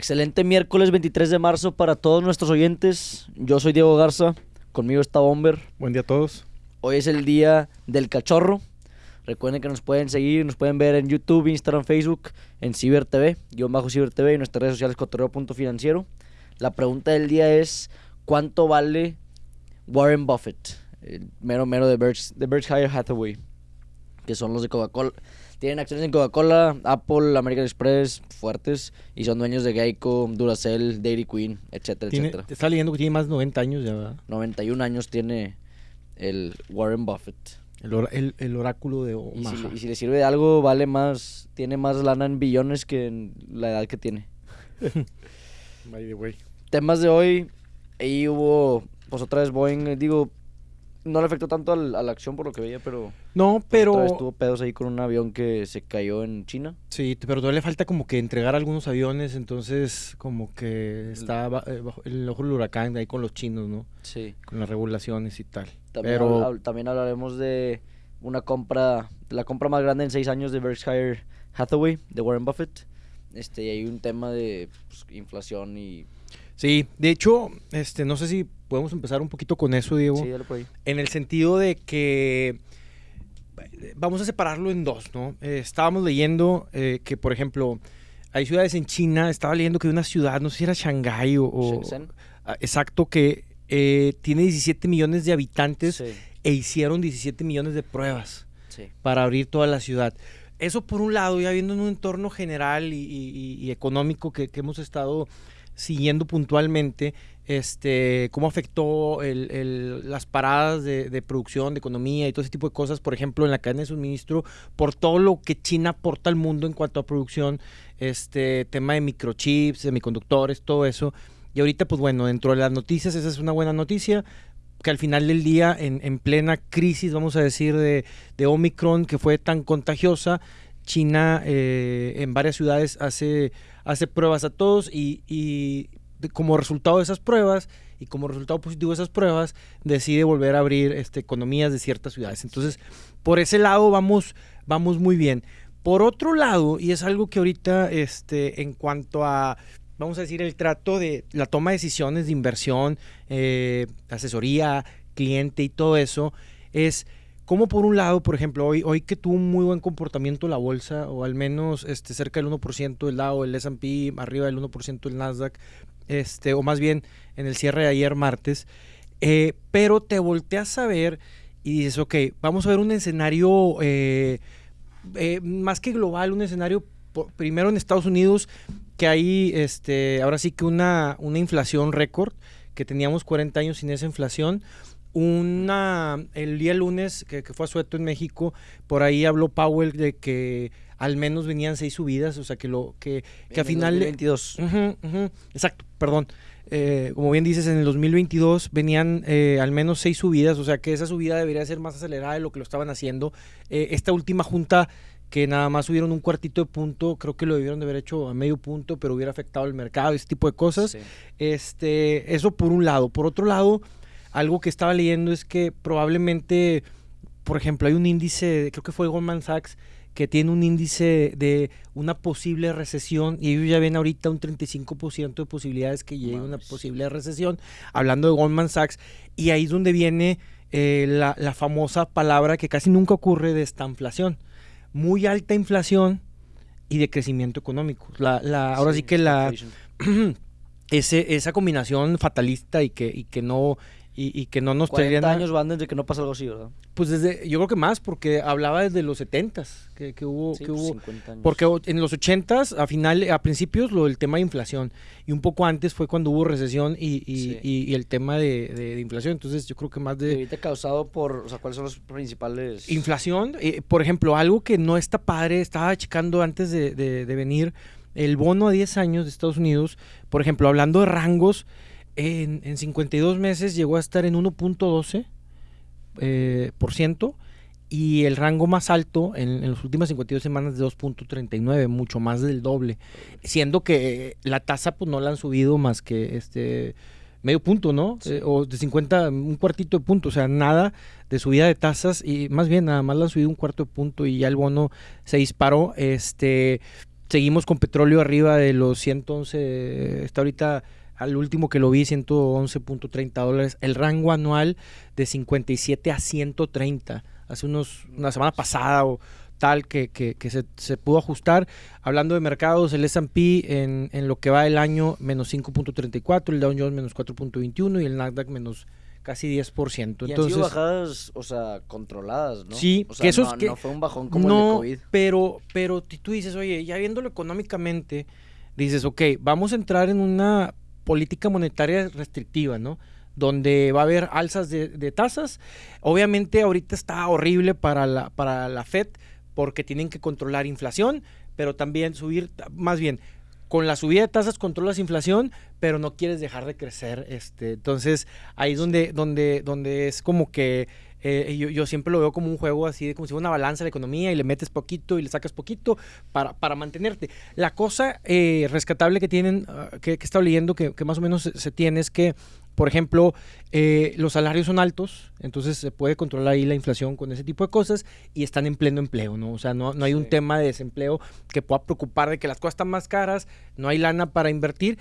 Excelente miércoles 23 de marzo para todos nuestros oyentes. Yo soy Diego Garza, conmigo está Bomber. Buen día a todos. Hoy es el día del cachorro. Recuerden que nos pueden seguir, nos pueden ver en YouTube, Instagram, Facebook, en Ciber TV, guion bajo Ciber TV y nuestras redes sociales cotorreo.financiero. La pregunta del día es, ¿cuánto vale Warren Buffett? El mero mero de, Berks- de Berkshire Hathaway, que son los de Coca-Cola. Tienen acciones en Coca-Cola, Apple, American Express, fuertes, y son dueños de Geico, Duracell, Dairy Queen, etcétera, Tiene, etcétera. te está leyendo que tiene más de 90 años ya, ¿verdad? 91 años tiene el Warren Buffett. El, ora- el- el oráculo de Y Omaha. si, y si le sirve de algo, vale más, tiene más lana en billones que en la edad que tiene. By the way. Temas de hoy, ahí hubo, pues otra vez Boeing, digo, no le afectó tanto al- a la acción por lo que veía, pero, No, pero otra vez tuvo pedos ahí con un avión que se cayó en China. Sí, pero todavía le falta como que entregar algunos aviones, entonces como que está eh, bajo el ojo del huracán ahí con los chinos, ¿no? Sí. Con las regulaciones y tal. También, pero... habl- también hablaremos de una compra, la compra más grande en seis años de Berkshire Hathaway, de Warren Buffett. Este, y hay un tema de pues, inflación y... Sí, de hecho, este, no sé si podemos empezar un poquito con eso, Diego. Sí, dale por ahí. En el sentido de que vamos a separarlo en dos, ¿no? Eh, estábamos leyendo eh, que, por ejemplo, hay ciudades en China, estaba leyendo que hay una ciudad, no sé si era Shanghái o... o- Shenzhen. ah, exacto, que eh, tiene 17 millones de habitantes Sí, e hicieron 17 millones de pruebas sí. para abrir toda la ciudad. Eso por un lado, ya viendo en un entorno general y, y- y económico que, que hemos estado siguiendo puntualmente, este, cómo afectó el- el- las paradas de, de producción, de economía y todo ese tipo de cosas, por ejemplo, en la cadena de suministro, por todo lo que China aporta al mundo en cuanto a producción, este tema de microchips, semiconductores, todo eso. Y ahorita, pues bueno, dentro de las noticias, esa es una buena noticia, que al final del día, en, en plena crisis, vamos a decir, de, de Omicron, que fue tan contagiosa, China eh, en varias ciudades hace, hace pruebas a todos y, y como resultado de esas pruebas y como resultado positivo de esas pruebas, decide volver a abrir este, economías de ciertas ciudades. Entonces, por ese lado vamos, vamos muy bien. Por otro lado, y es algo que ahorita, este, en cuanto a, vamos a decir, el trato de la toma de decisiones de inversión, eh, asesoría, cliente y todo eso, es como por un lado, por ejemplo, hoy, hoy que tuvo un muy buen comportamiento la bolsa, o al menos este, cerca del 1% el Dow, el S&P, arriba del 1% el Nasdaq, este, o más bien en el cierre de ayer martes, eh, pero te volteas a ver y dices, ok, vamos a ver un escenario eh, eh, más que global, un escenario primero en Estados Unidos, que hay este, ahora sí que una, una inflación récord, que teníamos 40 años sin esa inflación. Una, el día lunes que, que fue a Sueto en México, por ahí habló Powell de que al menos venían seis subidas, o sea que lo que, que a final de- 22. Ujú, ujú, Exacto, perdón. Eh, como bien dices, en el 2022 venían eh, al menos seis subidas, o sea que esa subida debería ser más acelerada de lo que lo estaban haciendo. Eh, esta última junta que nada más subieron un cuartito de punto, creo que lo debieron de haber hecho a medio punto, pero hubiera afectado el mercado, ese tipo de cosas. Sí. Este, eso por un lado. Por otro lado, algo que estaba leyendo es que probablemente, por ejemplo, hay un índice, creo que fue Goldman Sachs, que tiene un índice de una posible recesión y ellos ya ven ahorita un 35% de posibilidades que llegue una Mames. posible recesión, hablando de Goldman Sachs, y ahí es donde viene eh, la, la famosa palabra que casi nunca ocurre de esta inflación. Muy alta inflación y de crecimiento económico. La, la, ahora sí, que la, ese, esa combinación fatalista y que, y que no y, y que no nos 40 traería nada- años van desde que no pasa algo así, ¿verdad? Pues desde, yo creo que más, porque hablaba desde los 70s, que, que hubo, Sí, que pues, hubo 50 años. porque en los 80s, a final, a principios, lo del tema de inflación. Y un poco antes fue cuando hubo recesión y, y, Sí. y- y el tema de, de- de inflación. Entonces, yo creo que más de ahorita causado por, o sea, ¿cuáles son los principales? inflación. eh, por ejemplo, algo que no está padre, estaba checando antes de, de- de venir, el bono a 10 años de Estados Unidos, por ejemplo, hablando de rangos, en, en 52 meses llegó a estar en 1.12 eh, por ciento y el rango más alto en, en las últimas 52 semanas de 2.39, mucho más del doble, siendo que eh, la tasa pues no la han subido más que este medio punto, ¿no? Sí. Eh, o de 50, un cuartito de punto, o sea, nada de subida de tasas y más bien nada más la han subido un cuarto de punto y ya el bono se disparó, este Seguimos con petróleo arriba de los 111, está ahorita al último que lo vi 111.30 dólares, el rango anual de 57 a 130, hace unos una semana pasada o tal que, que, se, se, pudo ajustar. Hablando de mercados, el S&P en, en, lo que va el año menos 5.34, el Dow Jones menos 4.21 y el Nasdaq menos casi 10%. Y Entonces, han sido bajadas, o sea, controladas, ¿no? Sí, o sea, que eso no, es que- no fue un bajón como no, el de COVID. Pero, pero tú dices, oye, ya viéndolo económicamente, dices, ok, vamos a entrar en una política monetaria restrictiva, ¿no? Donde va a haber alzas de, tasas. Obviamente ahorita está horrible para la, para la Fed porque tienen que controlar inflación, pero también subir, más bien, con la subida de tasas controlas inflación, pero no quieres dejar de crecer. Este, entonces, ahí es donde, donde, donde es como que eh, yo, yo siempre lo veo como un juego así, de como si fuera una balanza de la economía y le metes poquito y le sacas poquito para, para mantenerte. La cosa eh, rescatable que tienen, ah, que, que he estado leyendo, que, que más o menos se, se tiene, es que, por ejemplo, eh, los salarios son altos, entonces se puede controlar ahí la inflación con ese tipo de cosas y están en pleno empleo, ¿no? O sea, no, no hay un tema de desempleo que pueda preocupar de que las cosas están más caras, no hay lana para invertir.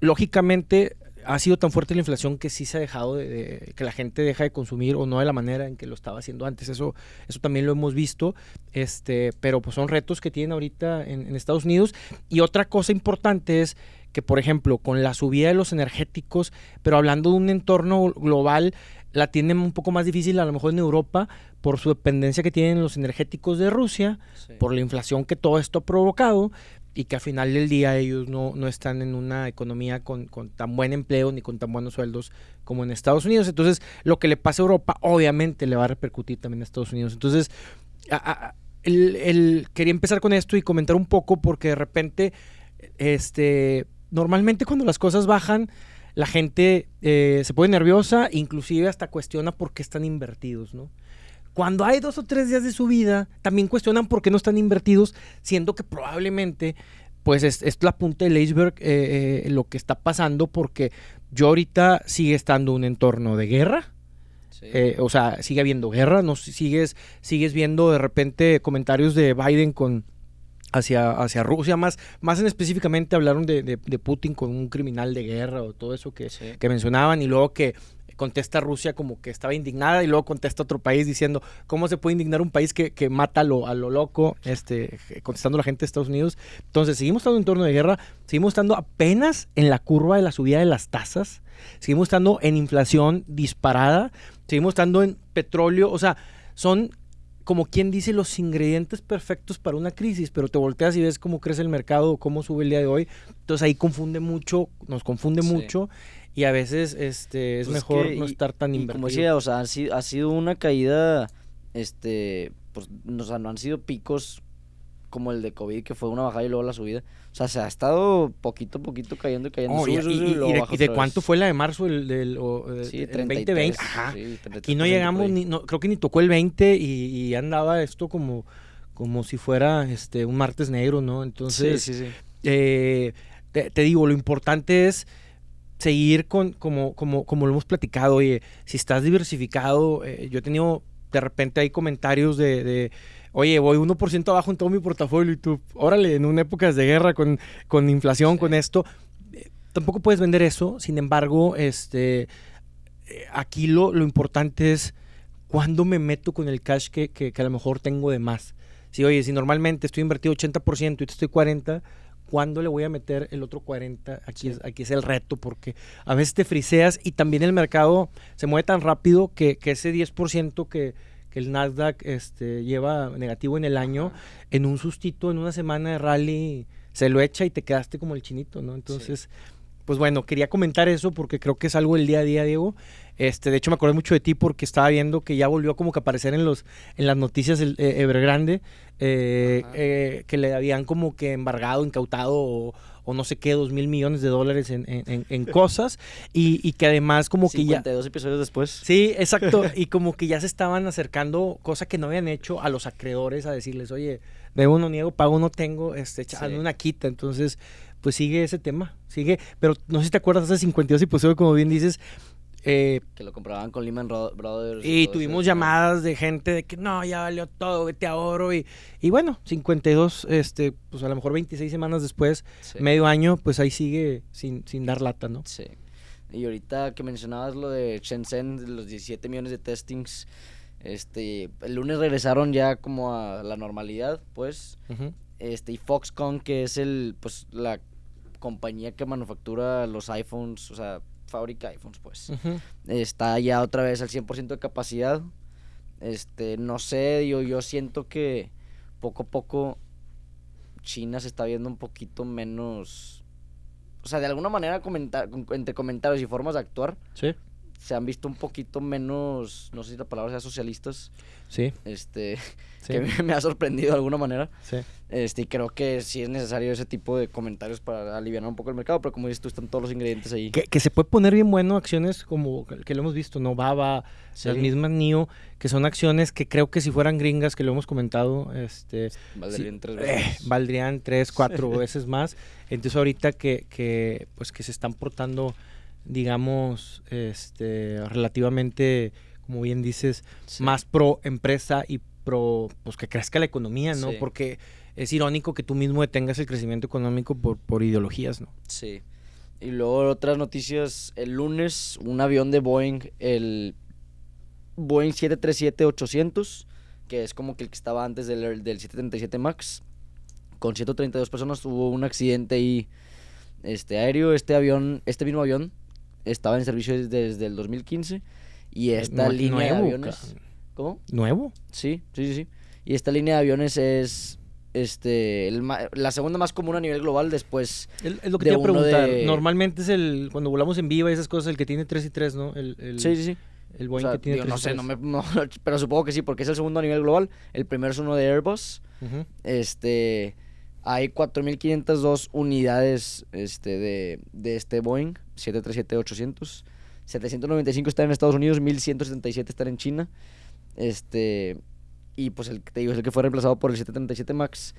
Lógicamente, ha sido tan fuerte la inflación que sí se ha dejado de, de- que la gente deja de consumir o no de la manera en que lo estaba haciendo antes. Eso, eso también lo hemos visto. Este, pero pues son retos que tienen ahorita en, en Estados Unidos. Y otra cosa importante es que, por ejemplo, con la subida de los energéticos, pero hablando de un entorno global, la tienen un poco más difícil a lo mejor en Europa por su dependencia que tienen los energéticos de Rusia Sí. por la inflación que todo esto ha provocado y que al final del día ellos no, no están en una economía con, con tan buen empleo ni con tan buenos sueldos como en Estados Unidos. Entonces, lo que le pasa a Europa obviamente le va a repercutir también a Estados Unidos. Entonces, el- quería empezar con esto y comentar un poco porque de repente, este, normalmente cuando las cosas bajan, la gente eh, se pone nerviosa, inclusive hasta cuestiona por qué están invertidos, ¿no? Cuando hay dos o tres días de subida, también cuestionan por qué no están invertidos, siendo que probablemente, pues es, es la punta del iceberg eh, eh, lo que está pasando, porque yo ahorita sigue estando un entorno de guerra, Sí. eh, o sea, sigue habiendo guerra, no Si- sigues, sigues viendo de repente comentarios de Biden con hacia, hacia Rusia, más, más en específicamente hablaron de, de- de Putin con un criminal de guerra o todo eso que, Sí. que mencionaban y luego que contesta Rusia como que estaba indignada y luego contesta otro país diciendo cómo se puede indignar un país que, que mata a lo, a lo loco, este, contestando a la gente de Estados Unidos. Entonces, seguimos estando en torno de guerra, seguimos estando apenas en la curva de la subida de las tasas, seguimos estando en inflación disparada, seguimos estando en petróleo, o sea, son como quien dice los ingredientes perfectos para una crisis, pero te volteas y ves cómo crece el mercado, cómo sube el día de hoy, entonces ahí confunde mucho, nos confunde Sí. mucho y a veces este es Pues es mejor que no y- estar tan y invertido. como decía, o sea, ha sido, ha sido una caída, este, pues, no, o sea, no han sido picos como el de COVID, que fue una bajada y luego la subida. O sea, se ha estado poquito a poquito cayendo y cayendo. Oh, y, sube, y- sube, y luego de, baja y de cuánto fue la de marzo el, del eh, Sí, el 33, 2020? Ajá. sí, Aquí 33% no llegamos, ni, no, creo que ni tocó el 20 y, y andaba esto como, como si fuera este un martes negro, ¿no? Entonces, sí, sí, sí. eh, te, te digo, lo importante es seguir con, como, como, como lo hemos platicado, oye, si estás diversificado, eh, yo he tenido, de repente hay comentarios de, de, oye, voy 1% abajo en todo mi portafolio y tú, órale, en una época de guerra con, con inflación, Sí. con esto, eh, tampoco puedes vender eso, sin embargo, este, eh, aquí lo, lo importante es cuándo me meto con el cash que, que, que a lo mejor tengo de más. Si, oye, si normalmente estoy invertido 80% y te estoy 40%, ¿cuándo le voy a meter el otro 40%? Aquí, Sí. es, aquí es el reto, porque a veces te friseas y también el mercado se mueve tan rápido que, que ese 10% que, que el Nasdaq este, lleva negativo en el año, en un sustito, en una semana de rally, se lo echa y te quedaste como el chinito, ¿no? Entonces, pues bueno, quería comentar eso porque creo que es algo del día a día, Diego. Este, de hecho, me acordé mucho de ti porque estaba viendo que ya volvió como que a aparecer en los en las noticias el eh, Evergrande, eh, eh, que le habían como que embargado, incautado o, o no sé qué, dos mil millones de dólares en, en- en- en cosas y, y que además como que ya... 52 episodios después. Sí, exacto. Y como que ya se estaban acercando, cosa que no habían hecho, a los acreedores a decirles, oye, debo no niego, pago no tengo, este, Sí. una quita. Entonces, pues sigue ese tema, sigue. Pero no sé si te acuerdas, hace 52 episodios, como bien dices, Eh, Que lo compraban con Lehman Ro- Brothers. y tuvimos llamadas de gente de que no, ya valió todo, vete a oro. Y, y bueno, 52, este, pues a lo mejor 26 semanas después, Sí. medio año, pues ahí sigue sin, sin dar lata, ¿no? Sí. Y ahorita que mencionabas lo de Shenzhen, los 17 millones de testings, este, el lunes regresaron ya como a la normalidad, pues. Este, y Foxconn, que es el, pues, la compañía que manufactura los iPhones, o sea, fabrica iPhones, pues. Está ya otra vez al 100% de capacidad. Este, no sé, yo, yo siento que poco a poco China se está viendo un poquito menos... O sea, de alguna manera, comentar, entre comentarios y formas de actuar, Sí, se han visto un poquito menos, no sé si la palabra sea socialistas, sí, este, sí. que me, me ha sorprendido de alguna manera. sí. Este, y creo que sí es necesario ese tipo de comentarios para aliviar un poco el mercado, pero como dices tú, están todos los ingredientes ahí. Que, que se puede poner bien bueno acciones como que lo hemos visto, ¿no? Baba, las Sí. mismas NIO, que son acciones que creo que si fueran gringas, que lo hemos comentado, este, Valdrían sí, tres eh, veces. valdrían tres, cuatro veces más. Entonces ahorita que, que, pues que se están portando, digamos, este, relativamente, como bien dices, Sí. más pro empresa y pro, pues que crezca la economía, ¿no? Sí. Porque es irónico que tú mismo detengas el crecimiento económico por, por ideologías, ¿no? Sí. Y luego otras noticias, el lunes un avión de Boeing, el Boeing 737-800, que es como que el que estaba antes del, del 737 MAX, con 132 personas, tuvo un accidente ahí este, aéreo. Este avión, este mismo avión estaba en servicio desde, el 2015 y esta Nue- línea de nuevo, aviones... cabrón. ¿Cómo? ¿Nuevo? Sí, sí, sí, sí. Y esta línea de aviones es este el ma- la segunda más común a nivel global después Es, es lo que de te iba a preguntar. de- Normalmente es el, cuando volamos en viva y esas cosas, el que tiene 3 y 3, ¿no? El, el, Sí, sí, sí. el O Boeing sea, que tiene digo, 3 no y sé, 3. no me, no, pero supongo que sí, porque es el segundo a nivel global. El primero es uno de Airbus. Ujú. Este, hay 4.502 unidades este, de, de este Boeing 737-800. 795 están en Estados Unidos, 1.177 están en China. Este, y pues el te digo es el que fue reemplazado por el 737 MAX.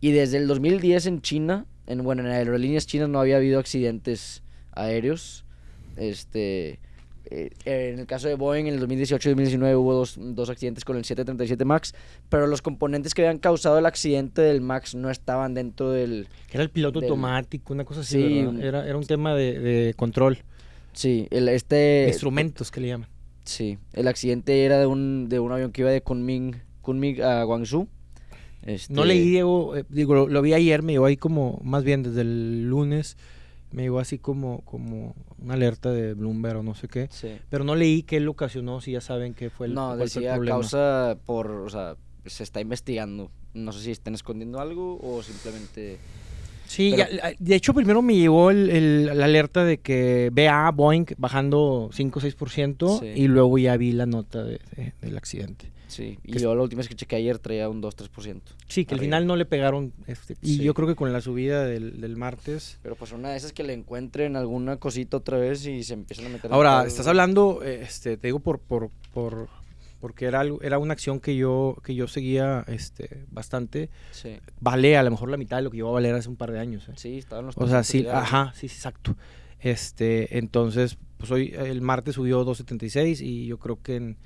Y desde el 2010 en China, en, bueno, en aerolíneas chinas no había habido accidentes aéreos. Este, eh, en el caso de Boeing, en el 2018 y 2019 hubo dos, dos accidentes con el 737 MAX, pero los componentes que habían causado el accidente del MAX no estaban dentro del... Era el piloto del- automático, una cosa así, Era, era un tema de, de control, Sí, el, este... instrumentos que le llaman. Sí, el accidente era de un, de un avión que iba de Kunming, Kunming a Guangzhou. Este, No leí, Diego, eh, digo, lo, lo vi ayer, me llegó ahí como, más bien desde el lunes, me llegó así como, como una alerta de Bloomberg o no sé qué. Sí. Pero no leí qué lo ocasionó, si ya saben qué fue el, no, fue el decía problema. causa por, o sea, se está investigando. No sé si están escondiendo algo o simplemente... Sí, Pero- ya- de hecho primero me llegó el, el- la alerta de que BA, Boeing, bajando 5 o 6% Sí. y luego ya vi la nota de- de- del accidente. Sí, y yo la última vez que chequé ayer traía un 2-3%. Sí, que al final no le pegaron. Este, y Sí. yo creo que con la subida del, del martes. Pero pues una de esas que le encuentren alguna cosita otra vez y se empiezan a meter... Ahora, estás hablando, eh, este, te digo por, por, por porque era algo, era una acción que yo, que yo seguía este, bastante. Sí, Vale a lo mejor la mitad de lo que yo iba a valer hace un par de años. ¿eh? sí, estaban los O sea, 300 sí, ajá, sí, exacto. Este, entonces, pues hoy el martes subió 2.76 y yo creo que en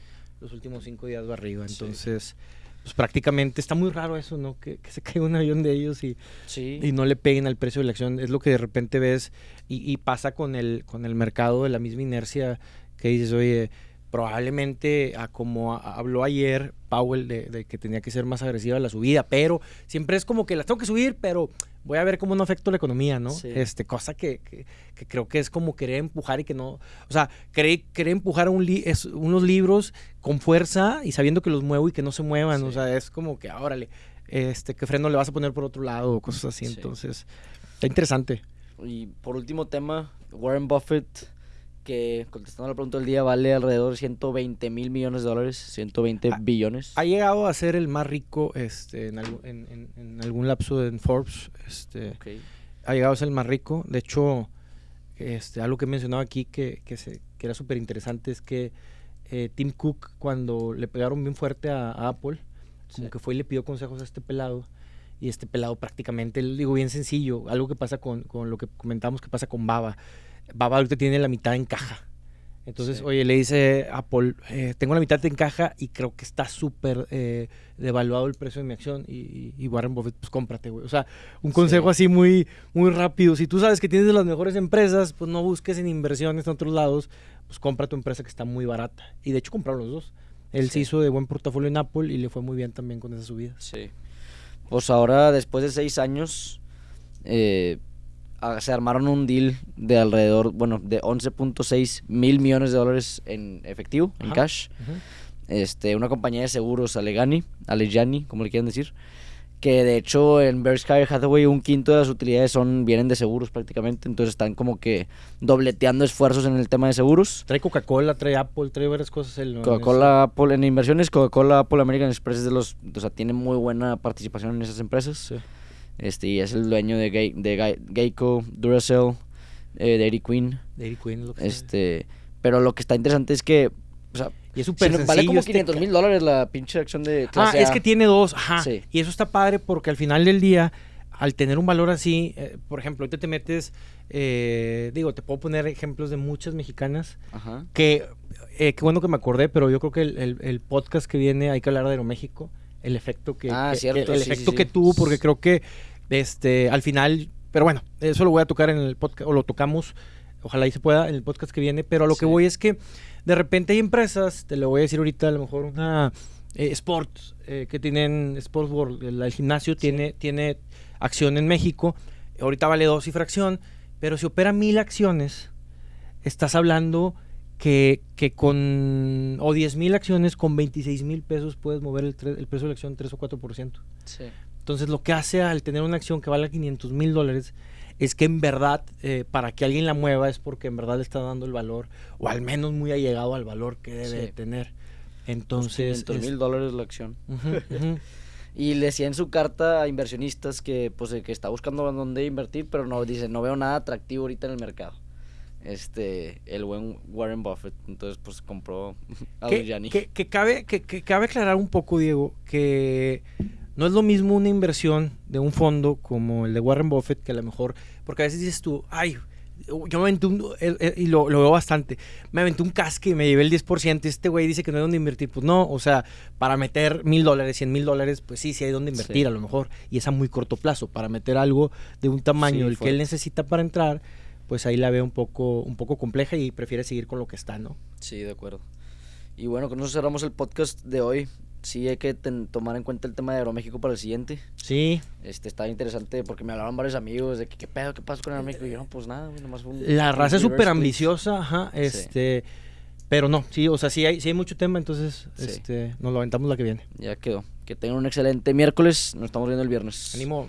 los últimos cinco días va arriba. Sí. Entonces, pues prácticamente está muy raro eso, ¿no? Que, que se caiga un avión de ellos y, Sí, y no le peguen al precio de la acción. Es lo que de repente ves y, y pasa con el, con el mercado de la misma inercia que dices, oye, probablemente a como habló ayer Powell de, de que tenía que ser más agresiva la subida, pero siempre es como que las tengo que subir, pero voy a ver cómo no afecto la economía, ¿no? Sí. Este, cosa que, que- que creo que es como querer empujar y que no, o sea, querer, querer empujar un li- es, unos libros con fuerza y sabiendo que los muevo y que no se muevan, o sea, es como que, órale, este, ¿qué freno le vas a poner por otro lado? O cosas así, Sí. entonces, está interesante. Y por último tema, Warren Buffett, que contestando la pregunta del día, vale alrededor de 120 mil millones de dólares, 120 Ah, billones. Ha llegado a ser el más rico este, en, algu- en- en- en algún lapso en Forbes. Este, ha llegado a ser el más rico. De hecho, este, algo que he mencionado aquí que, que, se- que era súper interesante es que eh, Tim Cook, cuando le pegaron bien fuerte a, a Apple, como que fue y le pidió consejos a este pelado. Y este pelado prácticamente, digo bien sencillo, algo que pasa con, con lo que comentamos que pasa con Baba. Baba ahorita tiene la mitad en caja. Entonces, Sí. oye, le dice Apple, eh, tengo la mitad en caja y creo que está súper eh, devaluado el precio de mi acción. Y, Warren Buffett, pues cómprate, güey. O sea, un consejo así muy, muy rápido. Si tú sabes que tienes de las mejores empresas, pues no busques en inversiones en otros lados, pues compra tu empresa que está muy barata. Y de hecho compraron los dos. Él se hizo de buen portafolio en Apple y le fue muy bien también con esa subida. Sí. Pues ahora, después de seis años, eh, se armaron un deal de alrededor, bueno, de 11.6 mil millones de dólares en efectivo, en Ajá. cash. Este, una compañía de seguros, Alleghany, Alleghany, como le quieran decir, que de hecho en Berkshire Hathaway un quinto de las utilidades son vienen de seguros prácticamente, entonces están como que dobleteando esfuerzos en el tema de seguros. Trae Coca-Cola, trae Apple, trae varias cosas. En Coca-Cola, Apple en inversiones, Coca-Cola, Apple, American Express es de los, o sea, tiene muy buena participación en esas empresas. Sí. Este, y es el dueño de, Gei- de Gei- Geico, Duracell, eh, Dairy Queen. Dairy Queen es lo que Este, pero lo que está interesante es que, o sea, Y es súper vale como este 500 mil dólares la pinche acción de Ah, clase es A. que tiene dos, ajá. Sí. Y eso está padre porque al final del día, al tener un valor así, eh, por ejemplo, ahorita te metes, eh, digo, te puedo poner ejemplos de muchas mexicanas Ajá. que, eh, qué bueno que me acordé, pero yo creo que el, el- el podcast que viene hay que hablar de Aeroméxico, el efecto que, Ah, que- cierto, que- el sí, efecto sí, que sí. tuvo, porque creo que este, al final, pero bueno, eso lo voy a tocar en el podcast, o lo tocamos, ojalá y se pueda en el podcast que viene, pero a lo que voy es que de repente hay empresas, te lo voy a decir ahorita, a lo mejor una eh, Sports, eh, que tienen Sports World, el, el gimnasio tiene, tiene acción en México, ahorita vale dos y fracción, pero si opera mil acciones, estás hablando que, que con, o 10 mil acciones, con 26 mil pesos puedes mover el, el precio de la acción 3 o 4%. Sí. Entonces lo que hace al tener una acción que vale 500 mil dólares es que en verdad eh, para que alguien la mueva es porque en verdad le está dando el valor o al menos muy allegado al valor que debe Sí. de tener. Pues Entonces... 500 es- mil dólares la acción. Y le decía en su carta a inversionistas que, pues, eh, que está buscando dónde invertir, pero no dice, no veo nada atractivo ahorita en el mercado. Este, el buen Warren Buffett, entonces, pues, compró a que, Gianni. que- que cabe, que, que cabe aclarar un poco, Diego, que no es lo mismo una inversión de un fondo como el de Warren Buffett, que a lo mejor, porque a veces dices tú, ay, yo me aventé un, y lo, lo veo bastante, me aventé un casque y me llevé el 10%, y este güey dice que no hay donde invertir, pues no, o sea, para meter mil dólares, cien mil dólares, pues sí, sí hay donde invertir Sí. a lo mejor, y es a muy corto plazo, para meter algo de un tamaño, Sí, el que él necesita para entrar, pues ahí la veo un poco, un poco compleja y prefiere seguir con lo que está, ¿no? Sí, de acuerdo. Y bueno, con eso cerramos el podcast de hoy. Sí hay que ten- tomar en cuenta el tema de Aeroméxico para el siguiente. Sí, Este, está interesante porque me hablaron varios amigos de que qué pedo, qué pasa con Aeroméxico. Y yo, no, pues nada, nomás fue un... La un raza es súper ambiciosa, ajá, Sí. este, pero no, sí, o sea, sí hay, sí hay mucho tema, entonces, Sí. este, nos lo aventamos la que viene. Ya quedó. Que tengan un excelente miércoles. Nos estamos viendo el viernes. Ánimo.